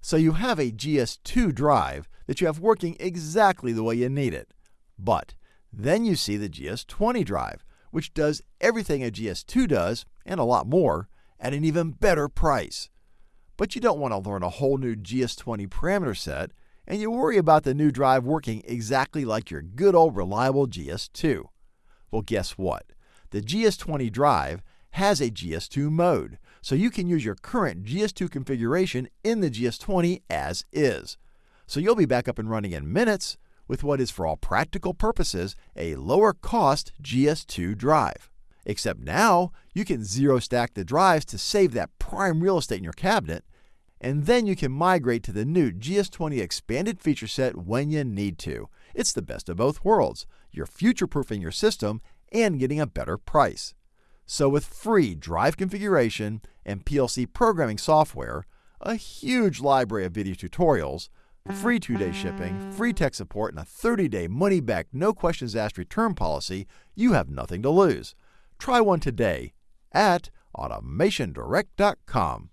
So you have a GS2 drive that you have working exactly the way you need it. But then you see the GS20 drive, which does everything a GS2 does and a lot more at an even better price. But you don't want to learn a whole new GS20 parameter set, and you worry about the new drive working exactly like your good old reliable GS2. Well, guess what? The GS20 drive has a GS2 mode, so you can use your current GS2 configuration in the GS20 as is. So you'll be back up and running in minutes with what is, for all practical purposes, a lower cost GS2 drive. Except now, you can zero stack the drives to save that prime real estate in your cabinet and then you can migrate to the new GS20 expanded feature set when you need to. It's the best of both worlds. You're future proofing your system and getting a better price. So, with free drive configuration and PLC programming software, a huge library of video tutorials, free two day shipping, free tech support, and a 30 day money back, no questions asked return policy, you have nothing to lose. Try one today at AutomationDirect.com.